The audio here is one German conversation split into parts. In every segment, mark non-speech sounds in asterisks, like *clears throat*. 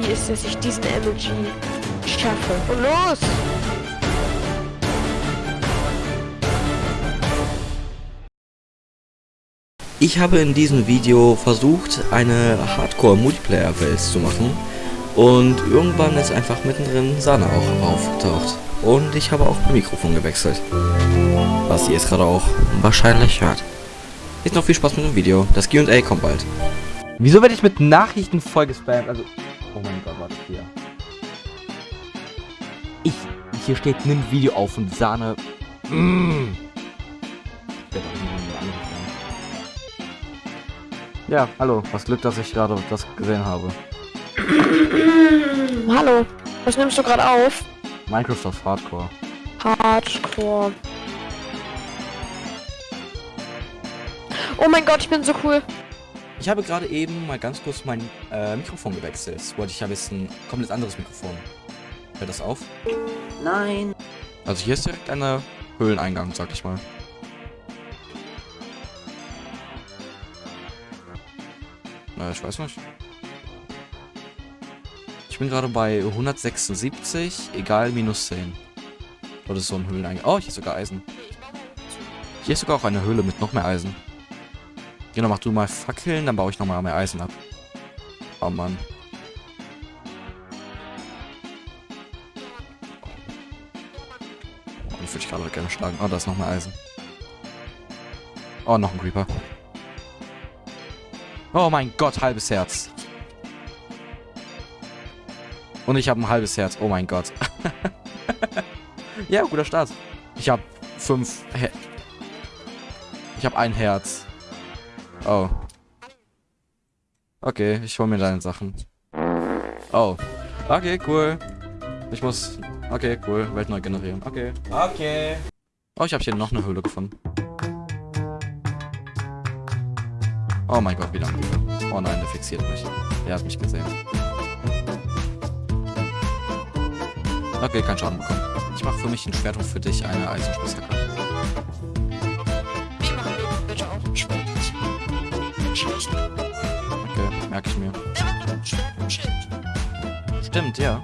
wie ist, dass ich diesen Emoji schaffe. Und los! Ich habe in diesem Video versucht, eine Hardcore-Multiplayer-Welt zu machen. Und irgendwann ist einfach mittendrin Sana auch aufgetaucht. Und ich habe auch mein Mikrofon gewechselt. Was ihr jetzt gerade auch wahrscheinlich hört. Jetzt noch viel Spaß mit dem Video. Das Q&A kommt bald. Wieso werde ich mit Nachrichten voll gespammt? Also, oh mein Gott, warte hier. Ich, hier steht, nimm Video auf und Sahne. Mm. Ja, hallo. Was Glück, dass ich gerade das gesehen habe. *clears throat* Hallo. Was nimmst du gerade auf? Microsoft Hardcore. Hardcore. Oh mein Gott, ich bin so cool. Ich habe gerade eben mal ganz kurz mein äh, Mikrofon gewechselt. Wollte ich ja wissen. Komplett anderes Mikrofon. Hört das auf? Nein. Also hier ist direkt ein Höhleneingang, sag ich mal. Na, ich weiß nicht. Ich bin gerade bei 176, egal minus 10. Oder so ein Höhleneingang. Oh, hier ist sogar Eisen. Hier ist sogar auch eine Höhle mit noch mehr Eisen. Genau, mach du mal Fackeln, dann baue ich nochmal mehr Eisen ab. Oh Mann. Oh, ich würde ich gerade gerne schlagen. Oh, da ist noch mehr Eisen. Oh, noch ein Creeper. Oh mein Gott, halbes Herz. Und ich habe ein halbes Herz. Oh mein Gott. *laughs* ja, guter Start. Ich habe fünf... Her ich habe ein Herz. Oh. Okay, ich hole mir deine Sachen. Oh. Okay, cool. Ich muss... Okay, cool. Welt neu generieren. Okay. Okay. Oh, ich habe hier noch eine Höhle gefunden. Oh mein Gott, wieder ein Creeper. Oh nein, der fixiert mich. Der hat mich gesehen. Okay, kein Schaden bekommen. Ich mache für mich ein Schwert und für dich eine Eisenspitzhacke. Merke ich mir. Stimmt, ja.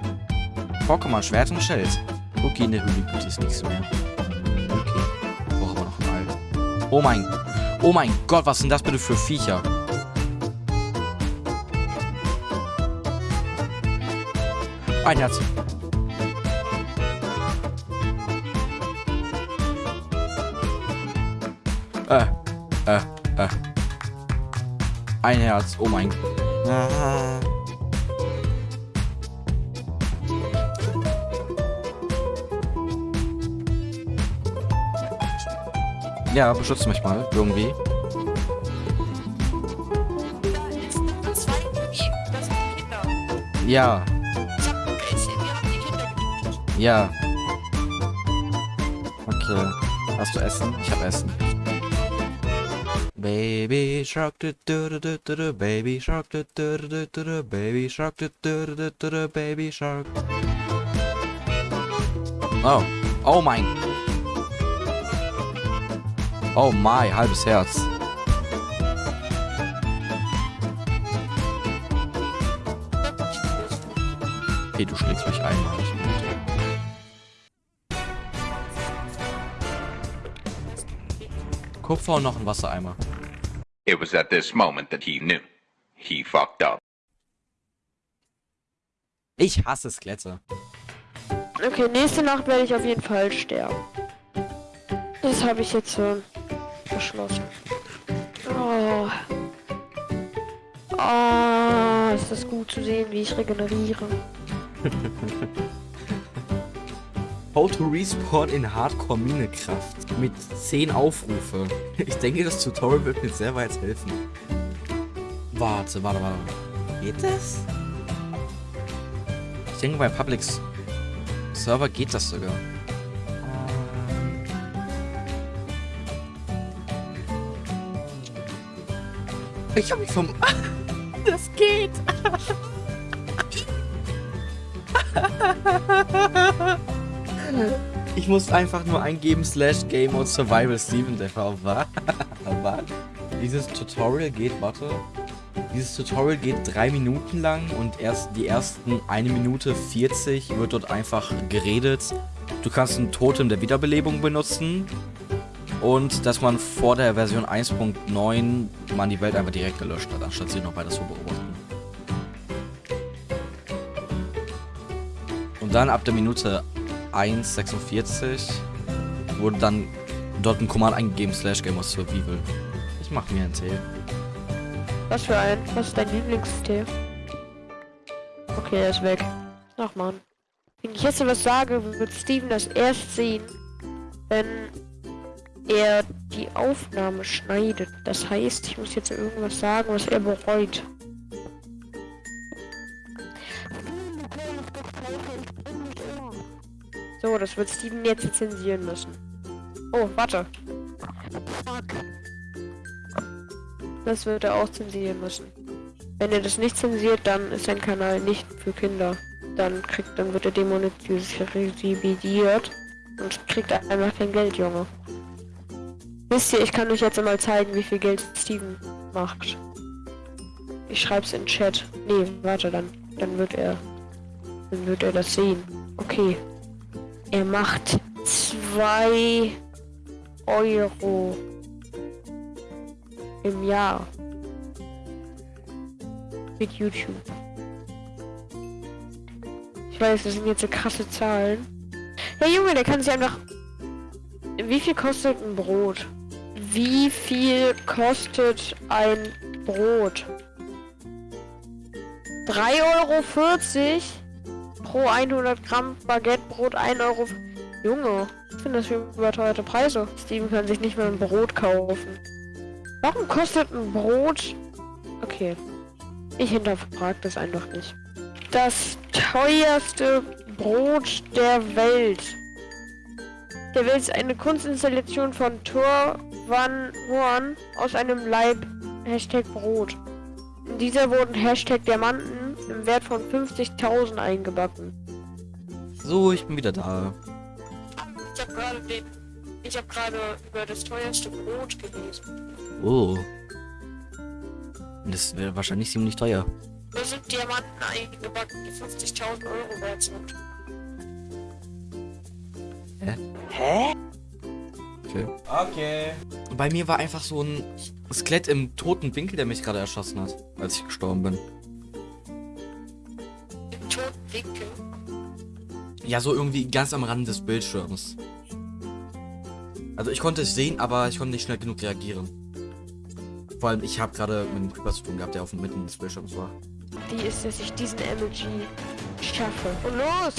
Pokémon Schwert und Schild. Okay, in der Höhle gibt es nichts mehr. Okay. Brauche aber noch ein Ei. Oh mein... Oh mein Gott, was sind das bitte für Viecher? Ein Herz. Äh, äh, äh. Ein Herz, oh mein Gott. Ah. Ja, beschützt mich mal, irgendwie. Ja, ja. Okay. Hast du Essen? Ich hab Essen. Baby Shark, du, du, du, du, Baby Shark, du, du, du, du, Baby Shark, du, du, du, du, Baby Shark. Oh, oh mein. Oh my, halbes Herz. Okay, du schlägst mich einmal. Kupfer und noch ein Wassereimer. It was at this moment that he knew. He fucked up. Ich hasse Skelette. Okay, nächste Nacht werde ich auf jeden Fall sterben. Das habe ich jetzt so beschlossen. Oh. Oh, ist das gut zu sehen, wie ich regeneriere. *laughs* How to respawn in Hardcore Minekraft mit 10 Aufrufe. Ich denke, das Tutorial wird mir sehr weit helfen. Warte, warte, warte. Geht das? Ich denke, bei Public Server geht das sogar. Ich hab mich vom... *laughs* Das geht! *laughs* Ich muss einfach nur eingeben slash Game Mode Survival Steven? Was? *laughs* Dieses Tutorial geht, warte. Dieses Tutorial geht drei Minuten lang und erst die ersten eine Minute 40 wird dort einfach geredet. Du kannst ein Totem der Wiederbelebung benutzen und dass man vor der Version 1.9 man die Welt einfach direkt gelöscht hat, anstatt sie noch weiter zu beobachten. Und dann ab der Minute 1.46 wurde dann dort ein Command eingegeben, slash Game of Survival. Ich mach mir einen Tee. Was für ein? Was ist dein Lieblingstee? Okay, er ist weg. Ach man. Wenn ich jetzt was sage, wird Steven das erst sehen, wenn er die Aufnahme schneidet. Das heißt, ich muss jetzt irgendwas sagen, was er bereut. So, das wird Steven jetzt zensieren müssen. Oh, warte. Das wird er auch zensieren müssen. Wenn er das nicht zensiert, dann ist sein Kanal nicht für Kinder. Dann kriegt, dann wird er demonetarisiert und kriegt einfach kein Geld, Junge. Wisst ihr, ich kann euch jetzt mal zeigen, wie viel Geld Steven macht. Ich schreib's in Chat. Nee, warte, dann, dann wird er, dann wird er das sehen. Okay. Er macht zwei Euro im Jahr mit YouTube. Ich weiß, das sind jetzt so krasse Zahlen. Ja, Junge, der kann sich einfach... Wie viel kostet ein Brot? Wie viel kostet ein Brot? 3,40 Euro pro 100 Gramm Baguettebrot 1 Euro. Junge, ich finde das für überteuerte Preise. Steven kann sich nicht mehr ein Brot kaufen. Warum kostet ein Brot... Okay. Ich hinterfrage das einfach nicht. Das teuerste Brot der Welt. Der Welt ist eine Kunstinstallation von Thor Van Horn aus einem Leib Hashtag Brot. In dieser wurden Hashtag Diamanten im Wert von 50.000 eingebacken. So, ich bin wieder da. Ich habe gerade den... Ich habe gerade über das teuerste Brot gelesen. Oh. Das wäre wahrscheinlich ziemlich teuer. Da sind Diamanten eingebacken, die 50.000 Euro wert sind. Okay. Okay. Bei mir war einfach so ein Skelett im toten Winkel, der mich gerade erschossen hat, als ich gestorben bin. Ja, so irgendwie ganz am Rand des Bildschirms. Also ich konnte es sehen, aber ich konnte nicht schnell genug reagieren. Vor allem, ich habe gerade mit einem Creeper zu tun gehabt, der auf dem Mitten des Bildschirms war. Die ist, dass ich diesen MLG schaffe. Und los!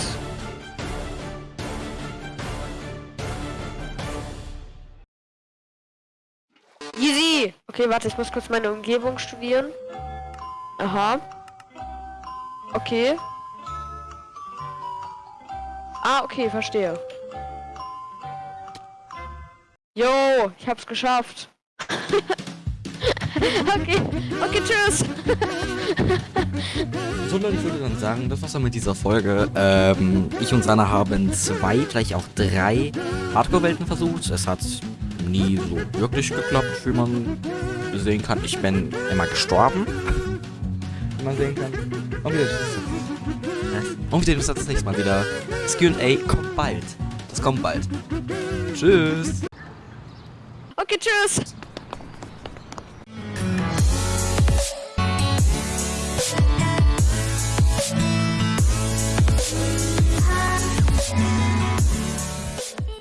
Easy! Okay, warte, ich muss kurz meine Umgebung studieren. Aha. Okay. Ah, okay, verstehe. Jo, ich hab's geschafft. *laughs* okay, okay, tschüss. So Leute, ich würde dann sagen, das war's dann mit dieser Folge. Ähm, ich und Sana haben zwei, vielleicht auch drei Hardcore-Welten versucht. Es hat nie so wirklich geklappt, wie man sehen kann. Ich bin immer gestorben. Wie man sehen kann. Und wieder Und wieder das nächste Mal wieder. Das Q&A kommt bald. Das kommt bald. Tschüss. Okay, tschüss.